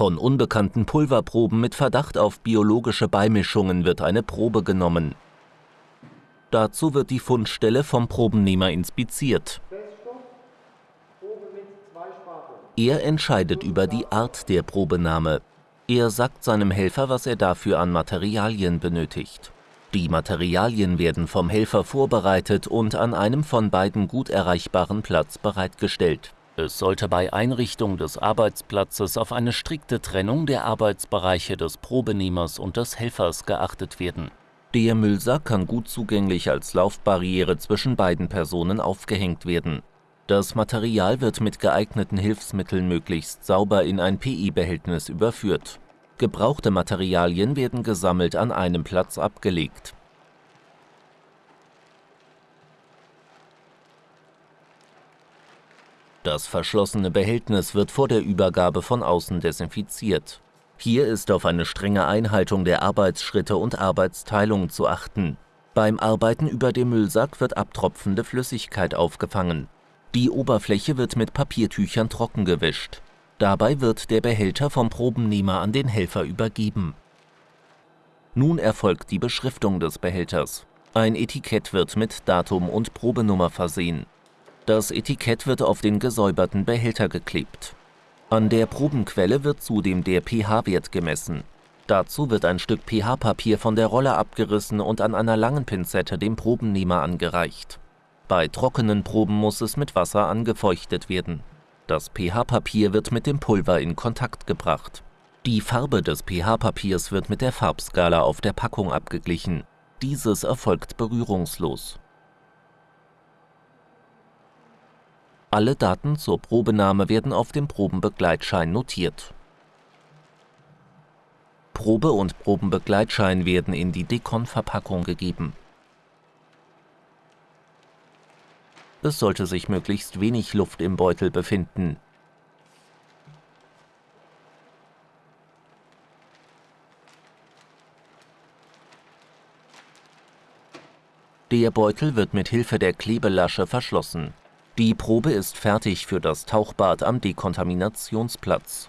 Von unbekannten Pulverproben mit Verdacht auf biologische Beimischungen wird eine Probe genommen. Dazu wird die Fundstelle vom Probennehmer inspiziert. Er entscheidet über die Art der Probenahme. Er sagt seinem Helfer, was er dafür an Materialien benötigt. Die Materialien werden vom Helfer vorbereitet und an einem von beiden gut erreichbaren Platz bereitgestellt. Es sollte bei Einrichtung des Arbeitsplatzes auf eine strikte Trennung der Arbeitsbereiche des Probenehmers und des Helfers geachtet werden. Der Müllsack kann gut zugänglich als Laufbarriere zwischen beiden Personen aufgehängt werden. Das Material wird mit geeigneten Hilfsmitteln möglichst sauber in ein PI-Behältnis überführt. Gebrauchte Materialien werden gesammelt an einem Platz abgelegt. Das verschlossene Behältnis wird vor der Übergabe von außen desinfiziert. Hier ist auf eine strenge Einhaltung der Arbeitsschritte und Arbeitsteilung zu achten. Beim Arbeiten über dem Müllsack wird abtropfende Flüssigkeit aufgefangen. Die Oberfläche wird mit Papiertüchern trocken gewischt. Dabei wird der Behälter vom Probennehmer an den Helfer übergeben. Nun erfolgt die Beschriftung des Behälters. Ein Etikett wird mit Datum und Probenummer versehen. Das Etikett wird auf den gesäuberten Behälter geklebt. An der Probenquelle wird zudem der pH-Wert gemessen. Dazu wird ein Stück pH-Papier von der Rolle abgerissen und an einer langen Pinzette dem Probennehmer angereicht. Bei trockenen Proben muss es mit Wasser angefeuchtet werden. Das pH-Papier wird mit dem Pulver in Kontakt gebracht. Die Farbe des pH-Papiers wird mit der Farbskala auf der Packung abgeglichen. Dieses erfolgt berührungslos. Alle Daten zur Probenahme werden auf dem Probenbegleitschein notiert. Probe und Probenbegleitschein werden in die Dekon-Verpackung gegeben. Es sollte sich möglichst wenig Luft im Beutel befinden. Der Beutel wird mit Hilfe der Klebelasche verschlossen. Die Probe ist fertig für das Tauchbad am Dekontaminationsplatz.